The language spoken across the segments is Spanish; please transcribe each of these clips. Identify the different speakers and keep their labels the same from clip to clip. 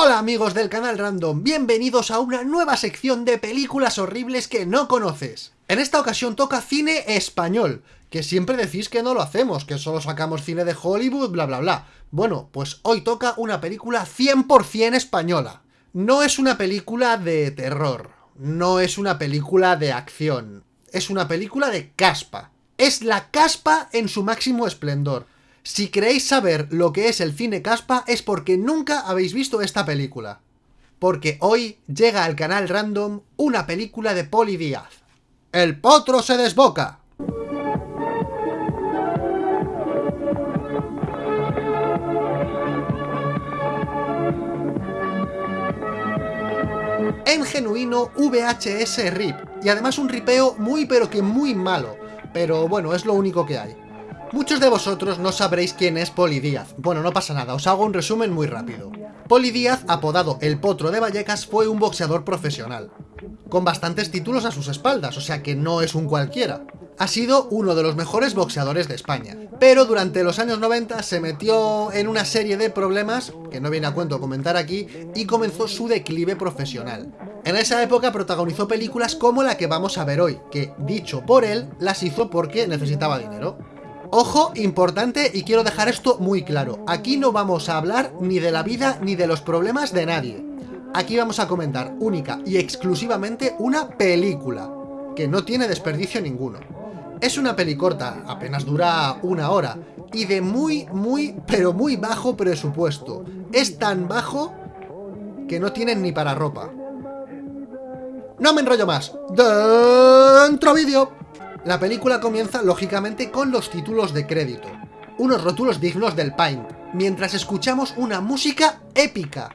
Speaker 1: Hola amigos del canal Random, bienvenidos a una nueva sección de películas horribles que no conoces. En esta ocasión toca cine español, que siempre decís que no lo hacemos, que solo sacamos cine de Hollywood, bla bla bla. Bueno, pues hoy toca una película 100% española. No es una película de terror, no es una película de acción, es una película de caspa. Es la caspa en su máximo esplendor. Si queréis saber lo que es el cine caspa es porque nunca habéis visto esta película. Porque hoy llega al canal Random una película de Poli Díaz. ¡El potro se desboca! En genuino VHS RIP, y además un ripeo muy pero que muy malo, pero bueno, es lo único que hay. Muchos de vosotros no sabréis quién es Poli Díaz. Bueno, no pasa nada, os hago un resumen muy rápido. Poli Díaz, apodado El Potro de Vallecas, fue un boxeador profesional, con bastantes títulos a sus espaldas, o sea que no es un cualquiera. Ha sido uno de los mejores boxeadores de España, pero durante los años 90 se metió en una serie de problemas, que no viene a cuento comentar aquí, y comenzó su declive profesional. En esa época protagonizó películas como la que vamos a ver hoy, que, dicho por él, las hizo porque necesitaba dinero. Ojo, importante, y quiero dejar esto muy claro. Aquí no vamos a hablar ni de la vida ni de los problemas de nadie. Aquí vamos a comentar única y exclusivamente una película, que no tiene desperdicio ninguno. Es una peli corta, apenas dura una hora, y de muy, muy, pero muy bajo presupuesto. Es tan bajo que no tienen ni para ropa. No me enrollo más. ¡Dentro vídeo! La película comienza, lógicamente, con los títulos de crédito. Unos rótulos dignos del Paint, mientras escuchamos una música épica.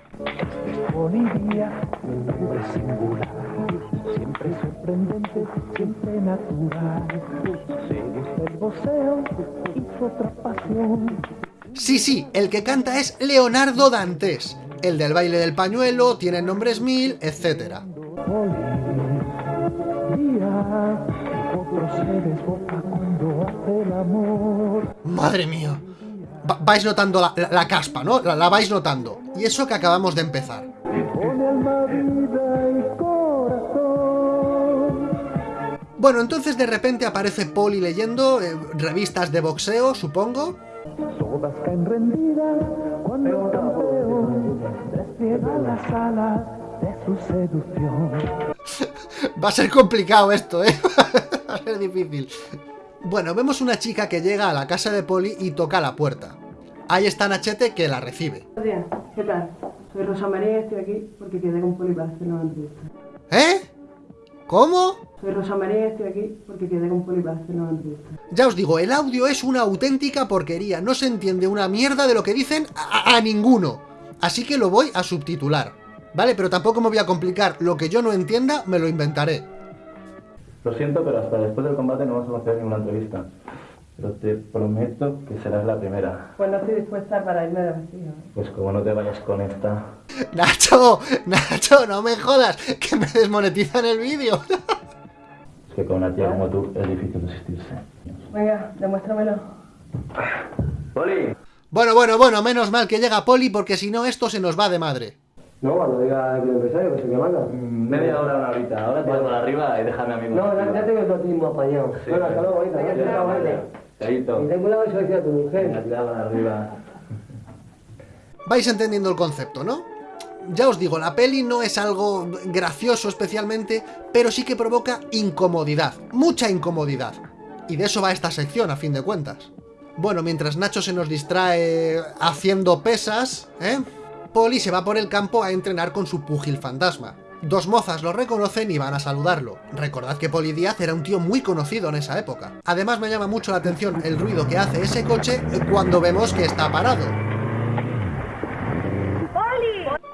Speaker 1: Sí, sí, el que canta es Leonardo Dantes. El del baile del pañuelo, tiene nombres mil, etc. Madre mía. vais notando la, caspa, ¿no? La, vais notando. Y eso que acabamos de empezar. Bueno, entonces de repente aparece Poli leyendo eh, revistas de boxeo, supongo. Va a ser complicado esto, ¿eh? Ser difícil. Bueno, vemos una chica que llega a la casa de Poli y toca la puerta. Ahí está Nachete que la recibe.
Speaker 2: Buenos días, ¿qué tal? Soy Rosa María y estoy aquí porque quedé con Poli para hacer una entrevista.
Speaker 1: ¿Eh? ¿Cómo?
Speaker 2: Soy Rosa María y estoy aquí porque quedé con Poli para hacer una entrevista.
Speaker 1: Ya os digo, el audio es una auténtica porquería. No se entiende una mierda de lo que dicen a, a ninguno. Así que lo voy a subtitular. ¿Vale? Pero tampoco me voy a complicar. Lo que yo no entienda, me lo inventaré.
Speaker 3: Lo siento, pero hasta después del combate no vamos a hacer ninguna entrevista. Pero te prometo que serás la primera.
Speaker 2: Pues no estoy dispuesta para irme de vestido.
Speaker 3: Pues como no te vayas con esta...
Speaker 1: Nacho, Nacho, no me jodas, que me desmonetizan el vídeo.
Speaker 3: Es que con una tía como tú es difícil resistirse.
Speaker 2: Venga, demuéstramelo.
Speaker 3: ¡Poli!
Speaker 1: Bueno, bueno, bueno, menos mal que llega Poli porque si no esto se nos va de madre.
Speaker 4: No, cuando diga el empresario, que se me manda.
Speaker 3: Media hora, una horita. Ahora te vas para arriba y déjame a mí.
Speaker 4: No, ya, ya tengo el mismo apañado.
Speaker 3: Sí,
Speaker 4: bueno, hasta luego, ahorita.
Speaker 2: Venga,
Speaker 4: Ya
Speaker 2: chao,
Speaker 4: está,
Speaker 2: vale.
Speaker 4: vale.
Speaker 3: Chaito.
Speaker 4: Y ten cuidado eso decía tu mujer.
Speaker 3: Arriba.
Speaker 1: Vais entendiendo el concepto, ¿no? Ya os digo, la peli no es algo gracioso especialmente, pero sí que provoca incomodidad, mucha incomodidad. Y de eso va esta sección, a fin de cuentas. Bueno, mientras Nacho se nos distrae haciendo pesas, ¿eh? Poli se va por el campo a entrenar con su púgil fantasma. Dos mozas lo reconocen y van a saludarlo. Recordad que Poli Díaz era un tío muy conocido en esa época. Además me llama mucho la atención el ruido que hace ese coche cuando vemos que está parado.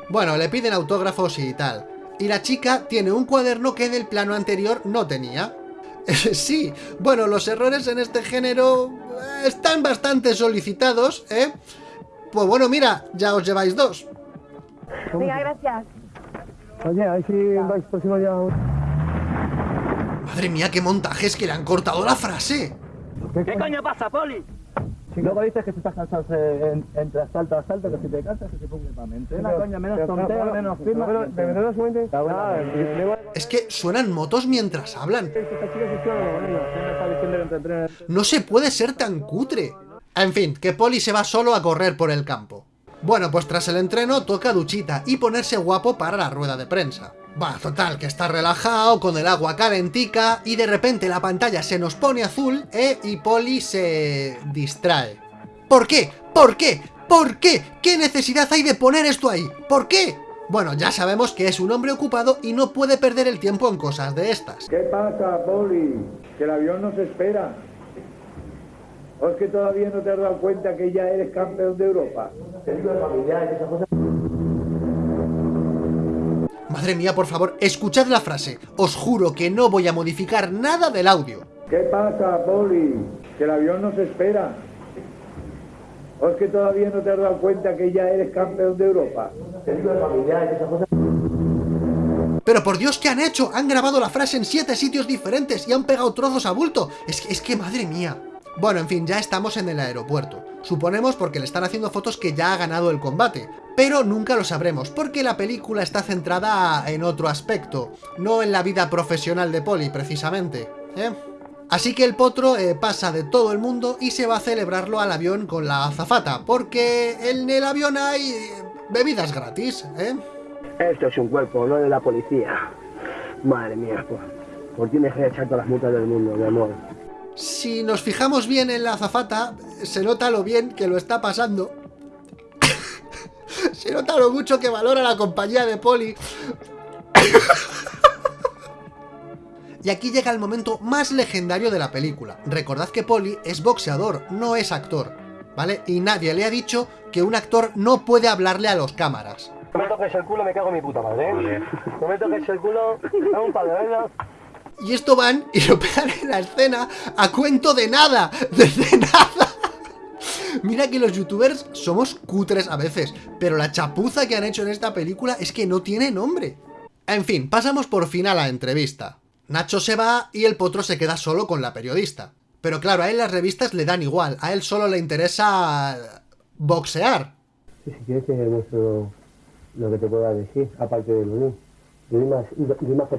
Speaker 1: Bueno, le piden autógrafos y tal. Y la chica tiene un cuaderno que del plano anterior no tenía. sí, bueno, los errores en este género eh, están bastante solicitados, ¿eh? Pues bueno, mira, ya os lleváis dos.
Speaker 5: Venga, gracias.
Speaker 4: Oye, a ver si vais próximo ya.
Speaker 1: Madre mía, qué montajes que le han cortado la frase.
Speaker 4: ¿Qué, coño pasa, Poli?
Speaker 3: Luego dices que si estás cansado en- entre asalto a asalto, que si te cansas, que se ponga para mente. Una coña, menos tontería, menos firma.
Speaker 4: Pero, ¿de verdad un momento? Y luego
Speaker 1: Es que suenan motos mientras hablan. No se puede ser tan cutre. En fin, que Poli se va solo a correr por el campo. Bueno, pues tras el entreno toca duchita y ponerse guapo para la rueda de prensa. Va, total, que está relajado, con el agua calentica, y de repente la pantalla se nos pone azul, ¿eh? Y Poli se distrae. ¿Por qué? ¿Por qué? ¿Por qué? ¿Qué necesidad hay de poner esto ahí? ¿Por qué? Bueno, ya sabemos que es un hombre ocupado y no puede perder el tiempo en cosas de estas.
Speaker 6: ¿Qué pasa, Poli? Que el avión nos espera. ¿O es que todavía no te has dado cuenta que ya eres campeón de Europa?
Speaker 1: Madre mía, por favor, escuchad la frase. Os juro que no voy a modificar nada del audio.
Speaker 6: ¿Qué pasa, Poli? Que el avión nos espera. ¿O es que todavía no te has dado cuenta que ya eres campeón de Europa?
Speaker 1: Pero por Dios, ¿qué han hecho? Han grabado la frase en siete sitios diferentes y han pegado trozos a bulto. Es que, es que, madre mía. Bueno, en fin, ya estamos en el aeropuerto. Suponemos porque le están haciendo fotos que ya ha ganado el combate. Pero nunca lo sabremos, porque la película está centrada en otro aspecto. No en la vida profesional de Polly, precisamente. ¿eh? Así que el potro eh, pasa de todo el mundo y se va a celebrarlo al avión con la azafata, porque en el avión hay eh, bebidas gratis, ¿eh?
Speaker 4: Esto es un cuerpo, no de la policía. Madre mía, pues. Por ti me echar todas las multas del mundo, mi amor.
Speaker 1: Si nos fijamos bien en la azafata, se nota lo bien que lo está pasando. se nota lo mucho que valora la compañía de Poli. y aquí llega el momento más legendario de la película. Recordad que Poli es boxeador, no es actor, ¿vale? Y nadie le ha dicho que un actor no puede hablarle a los cámaras.
Speaker 4: No me toques el culo, me cago en mi puta madre, ¿eh? No me toques el culo, dame un velas.
Speaker 1: Y esto van y lo pegan en la escena a cuento de nada, de nada. Mira que los youtubers somos cutres a veces, pero la chapuza que han hecho en esta película es que no tiene nombre. En fin, pasamos por fin a la entrevista. Nacho se va y el potro se queda solo con la periodista. Pero claro, a él las revistas le dan igual, a él solo le interesa boxear.
Speaker 4: Si quieres te muestro lo que te pueda decir, aparte de Lulú. Doy más, más.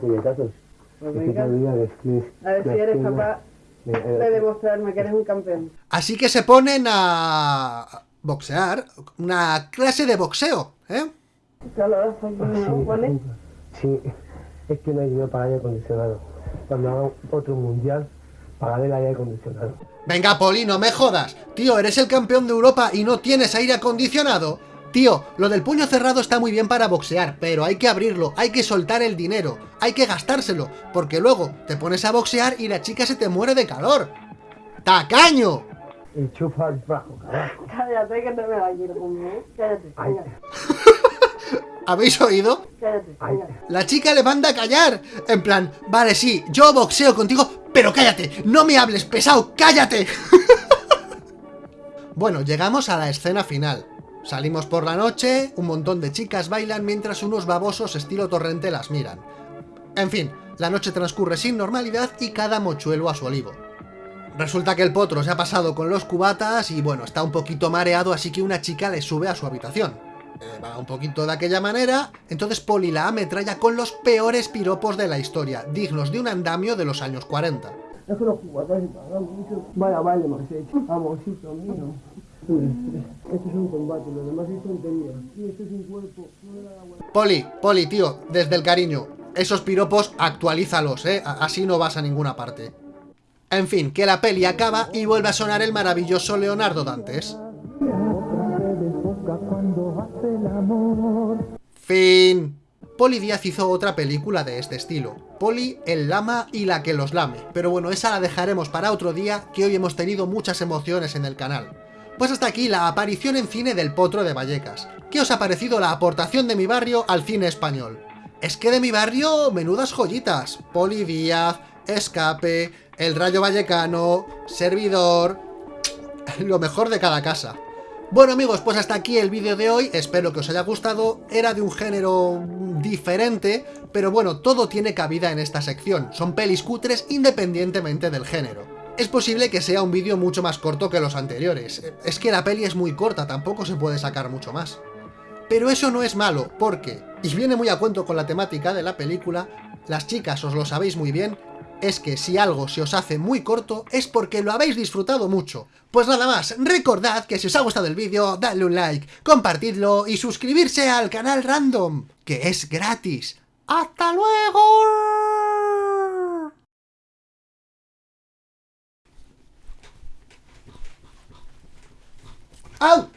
Speaker 2: Pues venga, a ver si eres capaz
Speaker 4: Eh, eh,
Speaker 2: de demostrarme que eres un campeón.
Speaker 1: Así que se ponen a boxear, una clase de boxeo, ¿eh?
Speaker 2: Calor, aquí,
Speaker 4: Ah, sí,
Speaker 2: ¿no? ¿Vale?
Speaker 4: Sí, es que no hay dinero para aire acondicionado. Cuando haga otro mundial, pagaré el aire acondicionado.
Speaker 1: Venga, Poli, no me jodas. Tío, eres el campeón de Europa y no tienes aire acondicionado. Tío, lo del puño cerrado está muy bien para boxear, pero hay que abrirlo, hay que soltar el dinero, hay que gastárselo, porque luego te pones a boxear y la chica se te muere de calor. ¡Tacaño!
Speaker 4: Y chupa el carajo.
Speaker 2: Cállate que comer. ¿eh? Cállate,
Speaker 4: Ay,
Speaker 2: venga,
Speaker 1: ¿Habéis oído?
Speaker 2: cállate. venga.
Speaker 1: La chica le manda a callar. En plan, vale, sí, yo boxeo contigo, pero cállate, no me hables, pesado, cállate. bueno, llegamos a la escena final. Salimos por la noche, un montón de chicas bailan mientras unos babosos estilo torrente las miran. En fin, la noche transcurre sin normalidad y cada mochuelo a su olivo. Resulta que el potro se ha pasado con los cubatas y bueno, está un poquito mareado, así que una chica le sube a su habitación. Eh, va un poquito de aquella manera, entonces Poli la ametralla con los peores piropos de la historia, dignos de un andamio de los años 40.
Speaker 4: Es los jugadores pagan mucho. Vaya.
Speaker 1: Poli, Poli, tío, desde el cariño, esos piropos actualízalos, ¿eh? Así no vas a ninguna parte. En fin, que la peli acaba y vuelve a sonar el maravilloso Leonardo Dantes. Fin. Poli Díaz hizo otra película de este estilo. Poli, el lama y la que los lame. Pero bueno, esa la dejaremos para otro día, que hoy hemos tenido muchas emociones en el canal. Pues hasta aquí la aparición en cine del Potro de Vallecas. ¿Qué os ha parecido la aportación de mi barrio al cine español? Es que de mi barrio, menudas joyitas. Poli Díaz, Escape, El Rayo Vallecano, Servidor... Lo mejor de cada casa. Bueno amigos, pues hasta aquí el vídeo de hoy, espero que os haya gustado, era de un género diferente, pero bueno, todo tiene cabida en esta sección, son pelis cutres independientemente del género. Es posible que sea un vídeo mucho más corto que los anteriores. Es que la peli es muy corta, tampoco se puede sacar mucho más. Pero eso no es malo, porque, y viene muy a cuento con la temática de la película, las chicas os lo sabéis muy bien, es que si algo se os hace muy corto es porque lo habéis disfrutado mucho. Pues nada más, recordad que si os ha gustado el vídeo, dadle un like, compartidlo y suscribirse al canal Random, que es gratis. ¡Hasta luego! out.